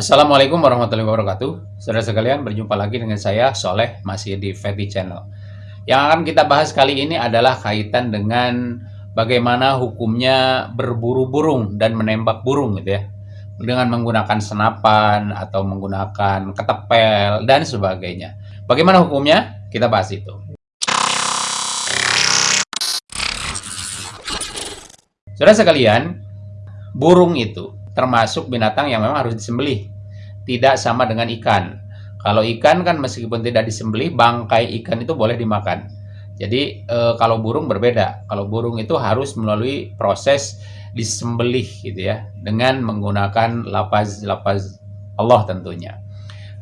Assalamualaikum warahmatullahi wabarakatuh. Saudara sekalian, berjumpa lagi dengan saya Soleh masih di Fedi Channel. Yang akan kita bahas kali ini adalah kaitan dengan bagaimana hukumnya berburu burung dan menembak burung gitu ya. Dengan menggunakan senapan atau menggunakan ketepel dan sebagainya. Bagaimana hukumnya? Kita bahas itu. Saudara sekalian, burung itu termasuk binatang yang memang harus disembelih. Tidak sama dengan ikan. Kalau ikan kan meskipun tidak disembelih, bangkai ikan itu boleh dimakan. Jadi e, kalau burung berbeda. Kalau burung itu harus melalui proses disembelih gitu ya dengan menggunakan lapaz-lapaz Allah tentunya.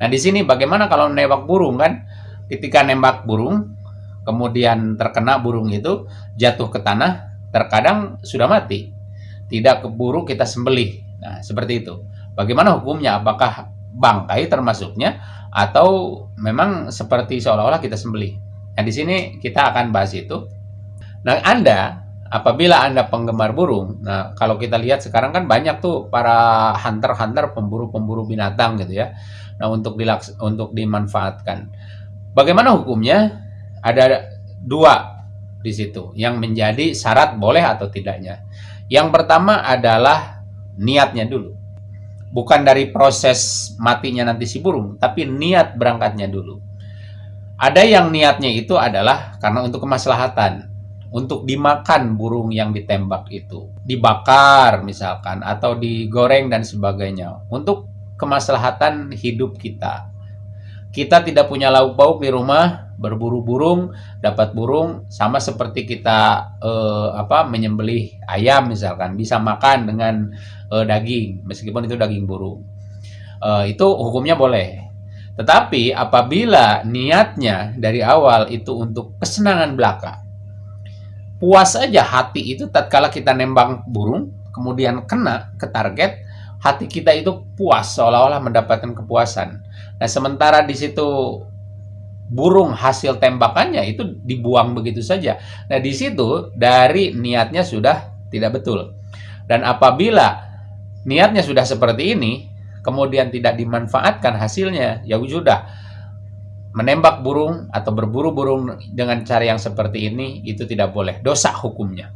Nah, di sini bagaimana kalau nembak burung kan? Ketika nembak burung kemudian terkena burung itu jatuh ke tanah, terkadang sudah mati. Tidak keburu kita sembelih. Nah, seperti itu. Bagaimana hukumnya? Apakah bangkai termasuknya atau memang seperti seolah-olah kita sembelih? Nah, di sini kita akan bahas itu. Nah, Anda apabila Anda penggemar burung, nah kalau kita lihat sekarang kan banyak tuh para hunter-hunter pemburu-pemburu binatang gitu ya. Nah, untuk dilaks untuk dimanfaatkan. Bagaimana hukumnya? Ada dua di situ yang menjadi syarat boleh atau tidaknya. Yang pertama adalah niatnya dulu. Bukan dari proses matinya nanti si burung, tapi niat berangkatnya dulu. Ada yang niatnya itu adalah karena untuk kemaslahatan, untuk dimakan burung yang ditembak itu, dibakar misalkan atau digoreng dan sebagainya, untuk kemaslahatan hidup kita. Kita tidak punya lauk pauk di rumah, berburu burung, dapat burung sama seperti kita eh, apa menyembelih ayam misalkan bisa makan dengan eh, daging meskipun itu daging burung. Eh, itu hukumnya boleh. Tetapi apabila niatnya dari awal itu untuk kesenangan belaka, puas aja hati itu tatkala kita nembang burung, kemudian kena ke target, hati kita itu puas seolah-olah mendapatkan kepuasan. Nah, sementara di situ burung hasil tembakannya itu dibuang begitu saja. Nah, di situ dari niatnya sudah tidak betul. Dan apabila niatnya sudah seperti ini, kemudian tidak dimanfaatkan hasilnya, ya sudah. Menembak burung atau berburu burung dengan cara yang seperti ini itu tidak boleh. Dosa hukumnya.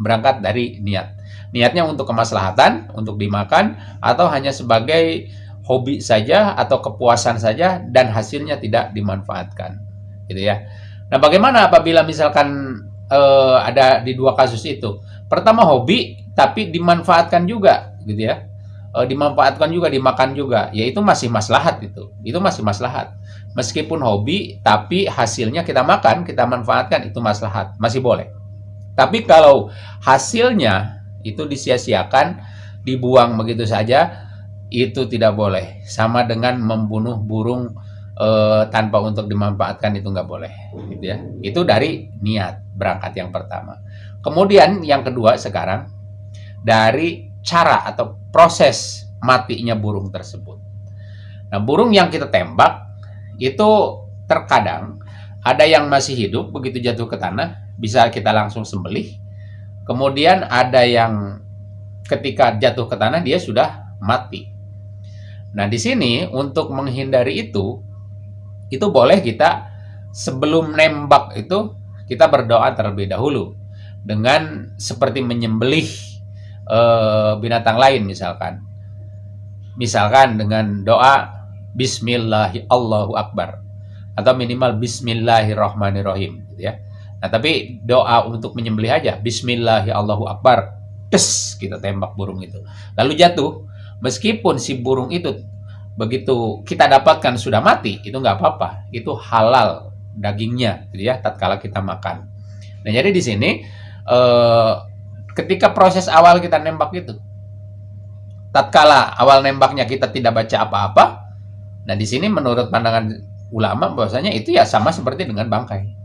Berangkat dari niat. Niatnya untuk kemaslahatan, untuk dimakan atau hanya sebagai hobi saja atau kepuasan saja dan hasilnya tidak dimanfaatkan gitu ya. Nah bagaimana apabila misalkan eh, ada di dua kasus itu? Pertama hobi tapi dimanfaatkan juga gitu ya. Eh, dimanfaatkan juga dimakan juga yaitu masih maslahat itu itu masih maslahat. Meskipun hobi tapi hasilnya kita makan kita manfaatkan itu maslahat masih boleh. Tapi kalau hasilnya itu disia-siakan dibuang begitu saja itu tidak boleh. Sama dengan membunuh burung e, tanpa untuk dimanfaatkan itu nggak boleh, gitu ya. Itu dari niat berangkat yang pertama. Kemudian yang kedua sekarang dari cara atau proses matinya burung tersebut. Nah, burung yang kita tembak itu terkadang ada yang masih hidup begitu jatuh ke tanah bisa kita langsung sembelih. Kemudian ada yang ketika jatuh ke tanah dia sudah mati. Nah, di sini untuk menghindari itu, itu boleh kita sebelum nembak itu kita berdoa terlebih dahulu dengan seperti menyembelih e, binatang lain misalkan. Misalkan dengan doa Bismillahi Allahu Akbar atau minimal Bismillahirrahmanirrahim gitu ya. Nah, tapi doa untuk menyembelih aja Bismillahi Allahu Akbar. Des, kita tembak burung itu. Lalu jatuh, meskipun si burung itu begitu kita dapatkan sudah mati, itu nggak apa-apa. Itu halal dagingnya, gitu ya, tatkala kita makan. Nah, jadi di sini eh, ketika proses awal kita nembak itu, tatkala awal nembaknya kita tidak baca apa-apa, nah di sini menurut pandangan ulama bahwasanya itu ya sama seperti dengan bangkai.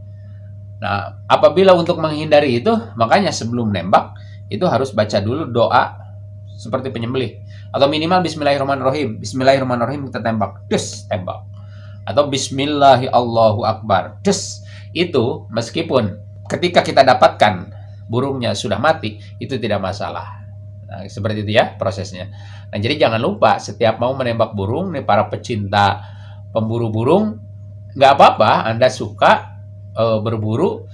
Nah, apabila untuk menghindari itu, makanya sebelum nembak itu harus baca dulu doa seperti penyembelih. Atau minimal bismillahirrahmanirrahim. Bismillahirrahmanirrahim kita tembak. Des tembak. Atau bismillahi Allahu akbar des. Itu meskipun ketika kita dapatkan burungnya sudah mati itu tidak masalah. Nah, seperti itu ya prosesnya. Nah, jadi jangan lupa setiap mau menembak burung, nih para pecinta pemburu burung, nggak apa-apa Anda suka e, berburu,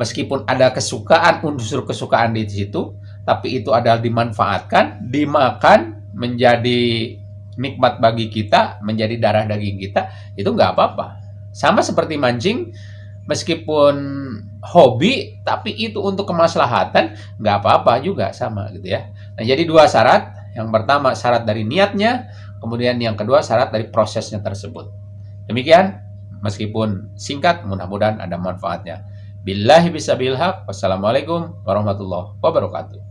meskipun ada kesukaan, unsur kesukaan di situ, tapi itu adalah dimanfaatkan, dimakan, menjadi nikmat bagi kita, menjadi darah daging kita, itu nggak apa-apa. Sama seperti mancing, meskipun hobi, tapi itu untuk kemaslahatan, nggak apa-apa juga sama gitu ya. Nah, jadi dua syarat. Yang pertama syarat dari niatnya, kemudian yang kedua syarat dari prosesnya tersebut. Demikian, meskipun singkat, mudah-mudahan ada manfaatnya. Billahi bisabil haq. Wassalamualaikum warahmatullahi wabarakatuh.